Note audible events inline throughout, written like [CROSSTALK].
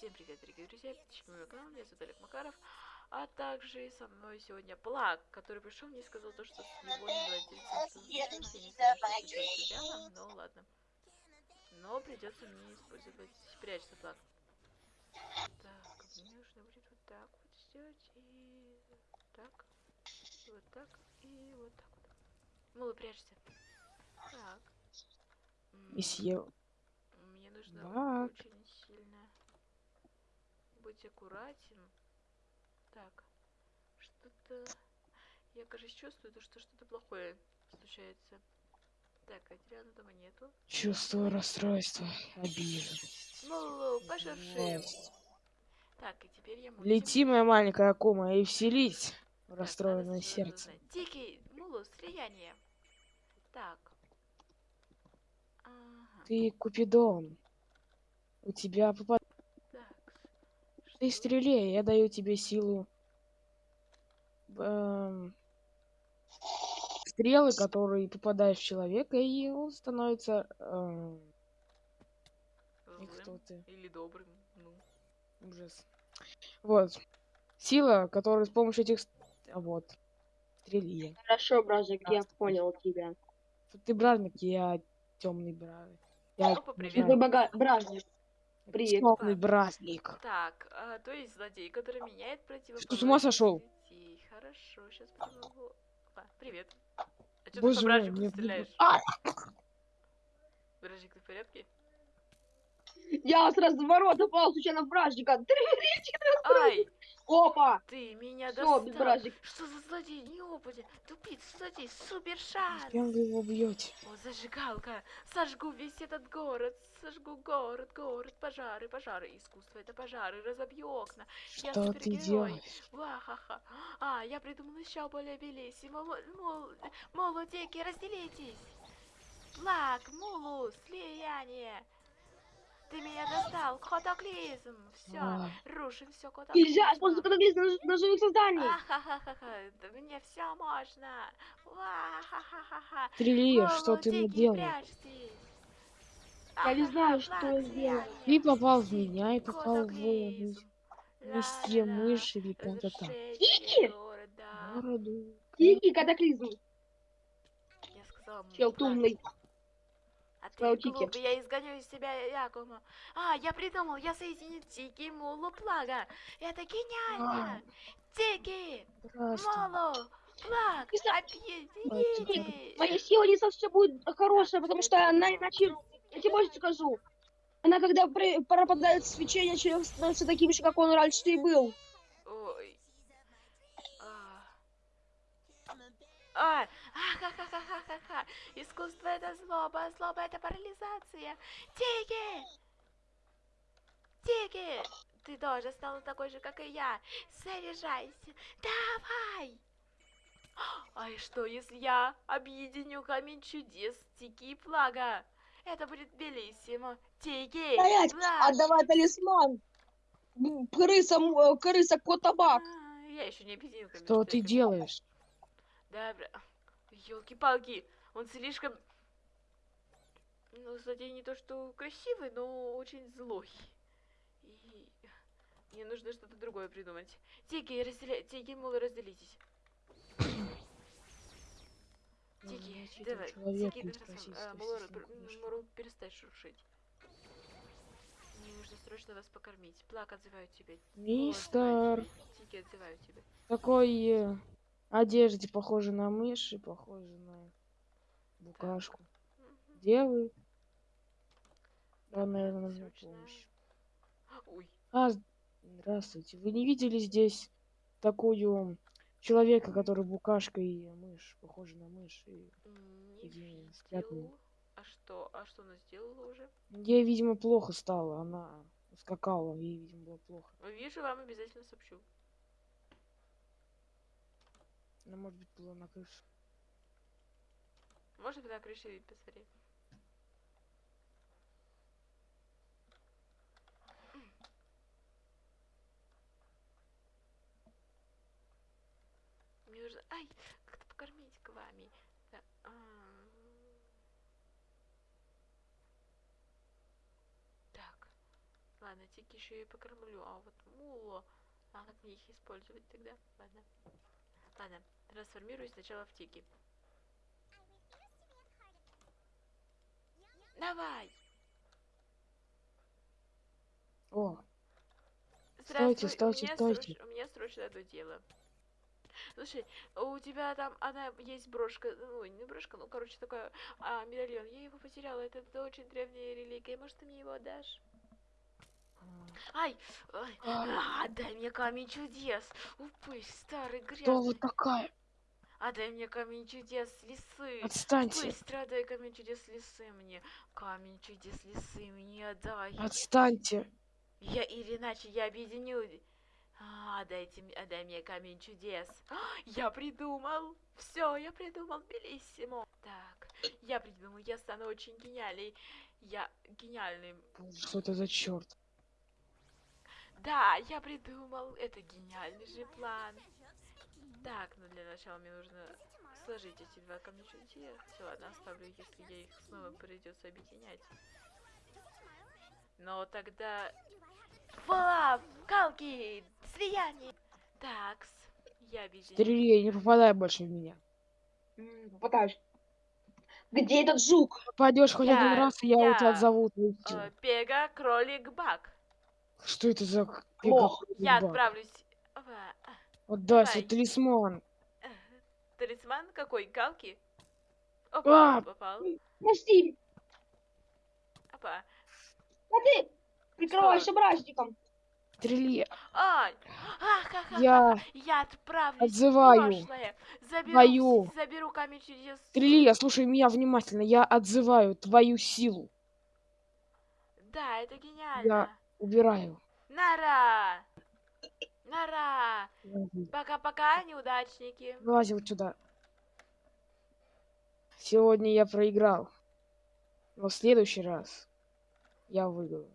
Всем привет, дорогие друзья, подписчики моего канала, меня зовут Олег Макаров, а также со мной сегодня Плак, который пришел мне и сказал то, что с его владельцем я не знаю, что но ладно. Но придется мне использовать, прячься, Плак. Так, мне нужно будет вот так вот сделать, и так, и вот так, и вот так вот. Мало прячься. Так. Месье. Мне нужно Так. очень быть аккуратен. Так, что-то... Я, кажется, чувствую, то, что что-то плохое случается. Так, Адриана дома нету. Чувствую расстройство, обиду. Ну. Злость. Так, и теперь я мультим. Лети, моя маленькая кома, и вселить в расстроенное сердце. Дикий, мулу, слияние. Так. Ага. Ты Купидон. У тебя попад... Ты стреле, я даю тебе силу. эм, Стрелы, которые попадают в человека, и он становится... эм, кто ты? Или добрым. Ну. Ужас. Вот. Сила, которая с помощью этих... а, Вот. Стрелье. Хорошо, бразик, я понял тебя. Ты бражник, я темный бражник. Я. Ты бога... бражник. Привет. темный бражник. Так, а, то есть злодей, который меняет противоположность. с ума сошел? людей. Хорошо, сейчас попробую. А, привет. А что ты Боже по мой, бражнику мне- стреляешь? А! Бражник, ты в порядке? Я с разворота попал случайно в бражника. Ай, Опа! ты меня достал. бражник. Что за злодей? Неопытен. Тупиц, злодей, супер шанс. Зачем вы его бьете? О, зажигалка. Сожгу весь этот город. Сожгу город, город. Пожары, пожары. Искусство это пожары. Разобью окна. Я Что ты супергерой. делаешь? Ва-ха-ха. А, я придумал еще более белиссимо. Мол, мол, молодеки, разделитесь. Флаг, мулу, слияние. Ты меня достал. Котоклизм. Все. А. Рушим все котоклизм. Нельзя использовать катаклизм на, на живых созданий. Ахахахаха, да мне все можно. Стрелье, что ты наделал? прячьтесь. Я не знаю, что сделать. Ты попал в меня и попал в Котоклизм. Ла-ла-ла. мышь или как-то там. Города. Городу. Дикий катаклизм. Чел тумный. А ты тики. глупый, я изгоню из себя Якума. А, я придумал, я соединю Тики, Мулу, Плага. Это гениально. Тики, Здравствуй. Молу, Плаг, объедините. Моя сила не совсем будет хорошая, потому что она иначе... Я тебе больше скажу. Она когда пропадает свечение, человек становится таким же, как он раньше и был. Ой. А. А, ха-ха-ха-ха-ха-ха. Искусство это злоба, а злоба это парализация. Тики! Тики! Ты тоже стала такой же, как и я. Заряжайся. Давай! А и что, если я объединю камень чудес Тики и Плага? Это будет белиссимо. Тики! Стоять! Плаг! Отдавай талисман! Крыса, э, крыса, кот, табак. А, Я еще не объединил камень Что чудес ты делаешь? Добро. Елки-палки, он слишком... Ну, злодей не то что красивый, но очень злой. И мне нужно что-то другое придумать. Тики, разделя... Тики, мол, разделитесь. Тики, давай. человек Тики, давай, просить а. Муру, перестань шуршить. Мне нужно срочно вас покормить. Плак отзывают тебя. Мистер, Тики отзывают тебя. такой э, одежде похоже на мышь и похоже на букашку. Где вы? Да, наверное, нужна помощь. Ой, А, здравствуйте. Вы не видели здесь такую человека, который букашка и мышь, похожа на мышь? И... Не взглядные. видел. А что? А что она сделала уже? Ей, видимо, плохо стало. Она скакала, ей, видимо, было плохо. Вижу, вам обязательно сообщу. Она, может быть, была на крыше. Может быть, на крыше и посмотреть. Мне нужно... Ай, как-то покормить к вами. Да, а. Так. Ладно, тики еще и покормлю. А вот муло... А как мне их использовать тогда? Ладно. Ладно, трансформируюсь сначала в тики. Давай! О, стойте, у стойте. сроч- у меня срочно одно дело. Слушай, у тебя там она есть брошка, ну не брошка, ну короче такая а, медальон. Я его потеряла. Это, это очень древняя религия. Может ты мне его отдашь? Ай, ай, А. а, дай мне камень чудес. Упысь, старый кто грязный. вы такая? Отдай мне камень чудес лисы. Отстаньте, Быстро отдай камень чудес лисы мне. Камень чудес лисы мне отдай. отстаньте. Я или иначе я объединю. А, дайте мне, отдай мне камень чудес. А, Я придумал. Все, я придумал, белиссимо. Так, я придумал, я стану очень гениальной. Я гениальным. Боже, Что это за черт? Да, я придумал. Это гениальный же план. Так, ну для начала мне нужно сложить эти два камня чудес. Все, ладно, оставлю, если я их снова придется объединять. Но тогда... Флав! Калки! Слияние! Такс. Я объединю. Стрелей, не попадай больше в меня. М, Попытаюсь. Где этот жук? Попадешь хоть Я- один раз, и я, у тебя я, отзову. Э. Пега, кролик, бак. Что это за пегапод Я отправлюсь... в, а, Отдай давай. свой талисман. э, [LAUGHS] Талисман какой? Галки? Опа, А! попал. Прости, Опа. а ты прикрываешься бражником. Стрели, Ай! Ах, я Я отправлюсь отзываю. прошлое. Заберу, Твою. заберу камень чудес. Стрели, слушай меня внимательно. Я отзываю твою силу. Да, это гениально. Убираю. Нара! Нара! Пока-пока, неудачники. Вылази вот сюда. Сегодня я проиграл. Но в следующий раз я выиграю.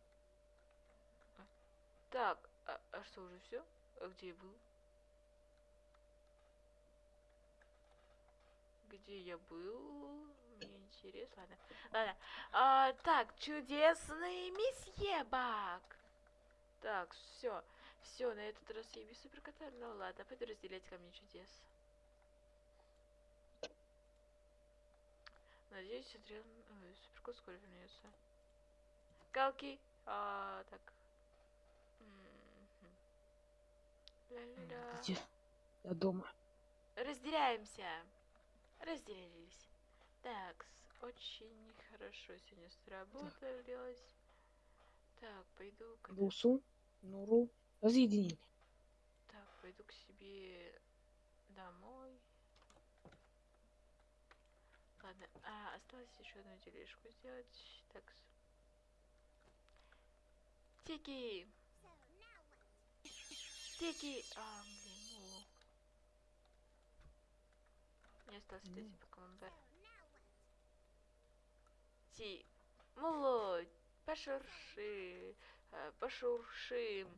Так, а, а что, уже все? А где я был? Где я был? Мне интересно. Ладно. Ладно. А, так, чудесный месье Бак. Так, все. Все, на этот раз я без суперкота. Ну ладно, пойду разделять камни чудес. Надеюсь, отряд... ой, суперкот скоро вернется. Галки. А, так. Мгм. Ля-ля-ля. Где? Я дома. Разделяемся. Разделились. Так, очень хорошо сегодня сработалось. Так, пойду к... Нуру, разъединение. Так, пойду к себе домой. Ладно, а, осталось еще одну тележку сделать. Так. Тики! Тики! А, блин, ну. Мне осталось вот эти покемон Ти. Муло, пошурши, э, пошуршим.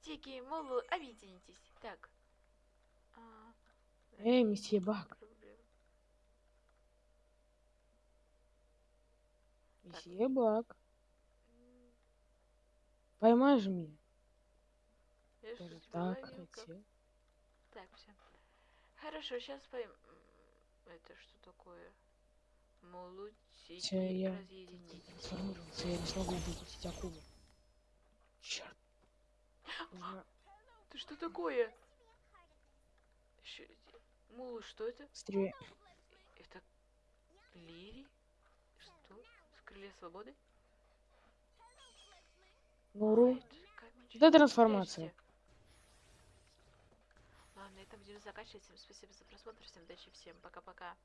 Тики, Мулу, объединитесь. Так. А, Эй, месье Бак. Месье Бак. Поймай же меня. Я что-то так, хотел. Так, все. Хорошо, сейчас пойм... Это что такое? Хотя я трансформировался, я не смогу выпустить акулу. Черт. Нужно Ты что такое? Мулу, что это? быстрее. Это Лири? Что? С крылья свободы? Нуру. А, Да, трансформация. Ладно, это будем заканчивать. Всем спасибо за просмотр. Всем удачи, всем пока-пока.